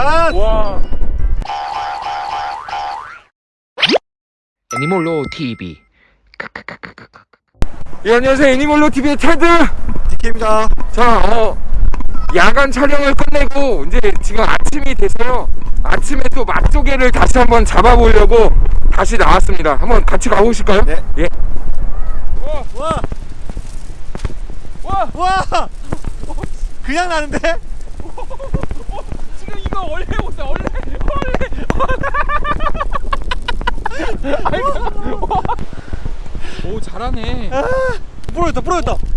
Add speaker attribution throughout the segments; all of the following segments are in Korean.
Speaker 1: 예.
Speaker 2: 야,
Speaker 1: 야.
Speaker 2: 와.
Speaker 3: 애니몰로 TV
Speaker 2: 예, 안녕하세요. 애니멀로 TV의 테드.
Speaker 1: 디케입니다.
Speaker 2: 자, 어, 야간 촬영을 끝내고 이제 지금 아침이 돼서요. 아침에 또 맛조개를 다시 한번 잡아보려고 다시 나왔습니다. 한번 같이 가보실까요?
Speaker 1: 네.
Speaker 2: 예. 와,
Speaker 1: 와.
Speaker 2: 와,
Speaker 1: 와. 그냥 나는데?
Speaker 2: 지금 이거 원래 옷다 원래 원래 아이고 와. 오 잘하네
Speaker 1: 아. 부러졌다. 부러졌다.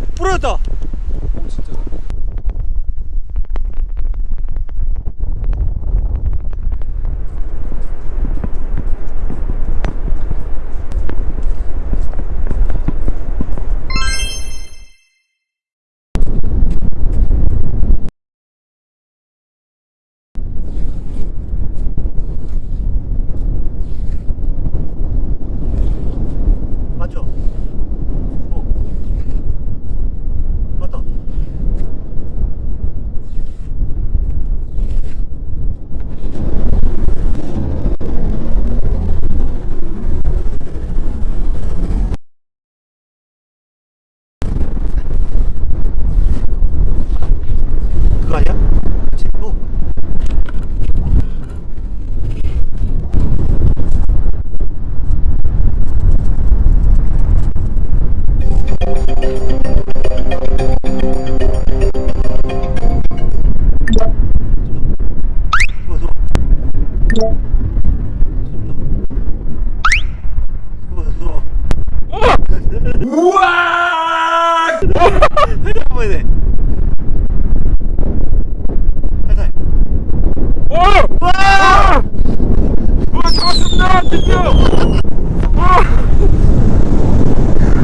Speaker 2: 우와!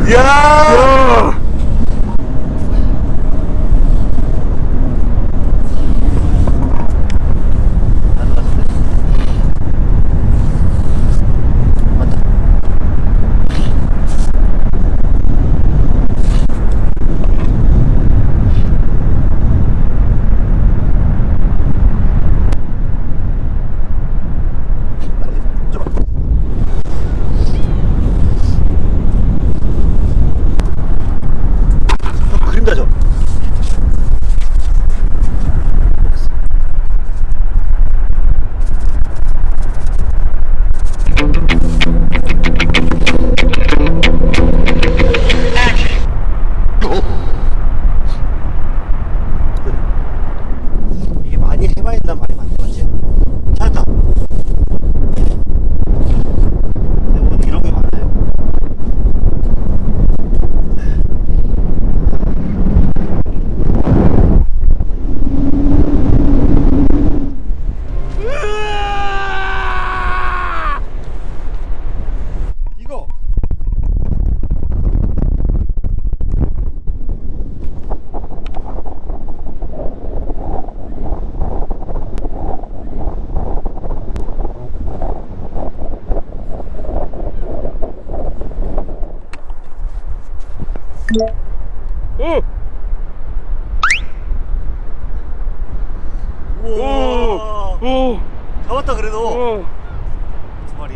Speaker 1: 이야.
Speaker 2: 야!
Speaker 1: 안 나갔는데? 맞다. 날개. 좀. 형 그림자죠? 이게 많이 해봐야 된다는 말이 맞는 거지. 찾았다. 대부분 이런 게 많아요. 이거
Speaker 2: 오!
Speaker 1: 우와
Speaker 2: 오!
Speaker 1: 잡았다 그래도
Speaker 2: 오!
Speaker 1: 두 마리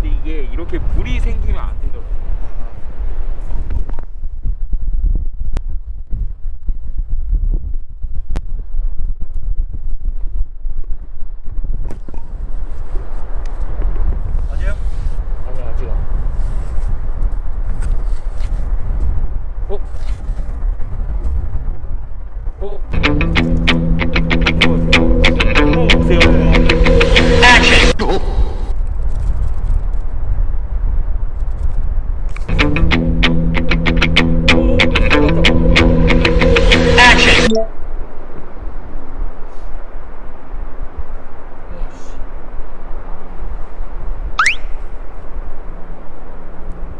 Speaker 2: 근데 이게 이렇게 물이 생기면 보세요.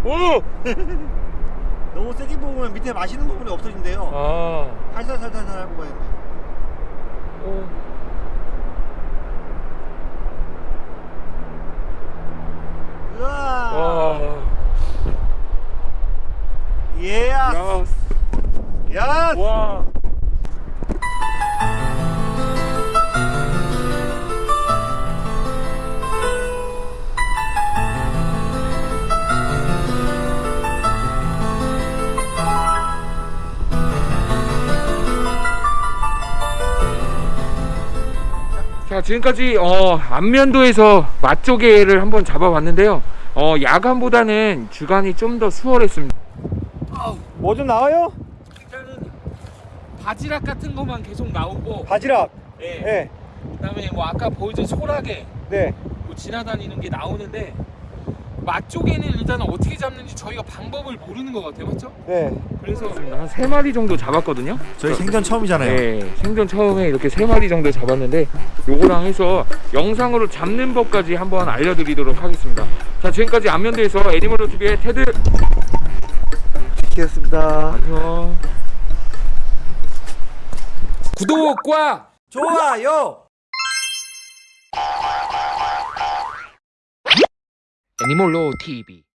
Speaker 2: 오!
Speaker 1: 너무 세게 뽑으면 밑에 마시는 부분이 없어진대요
Speaker 2: 아,
Speaker 1: 살살살살살 하고 가야 돼
Speaker 2: 어.
Speaker 1: 우와.
Speaker 2: 와.
Speaker 1: 예스.
Speaker 2: 야.
Speaker 1: 예스.
Speaker 2: 와. 자 지금까지 어, 안면도에서 맛조개를 한번 잡아봤는데요. 어, 야간보다는 주간이 좀 더 수월했습니다.
Speaker 1: 뭐 좀 나와요?
Speaker 2: 일단은 바지락 같은 것만 계속 나오고
Speaker 1: 바지락.
Speaker 2: 예.
Speaker 1: 네.
Speaker 2: 그다음에 뭐 아까 보여준 소라게
Speaker 1: 네.
Speaker 2: 뭐 지나다니는 게 나오는데 맛조개는 일단 어떻게 잡는지 저희가 방법을 모르는 것 같아요 맞죠?
Speaker 1: 네.
Speaker 2: 그래서 한세 마리 정도 잡았거든요
Speaker 1: 저희 생전 처음이잖아요.
Speaker 2: 네 생전 처음에 이렇게 세 마리 정도 잡았는데 요거랑 해서 영상으로 잡는 법까지 한번 알려드리도록 하겠습니다 자 지금까지 안면대에서 애니멀 TV의 테드
Speaker 1: 키였습니다.
Speaker 2: 안녕 구독과
Speaker 1: 좋아요.
Speaker 2: 애니멀로 TV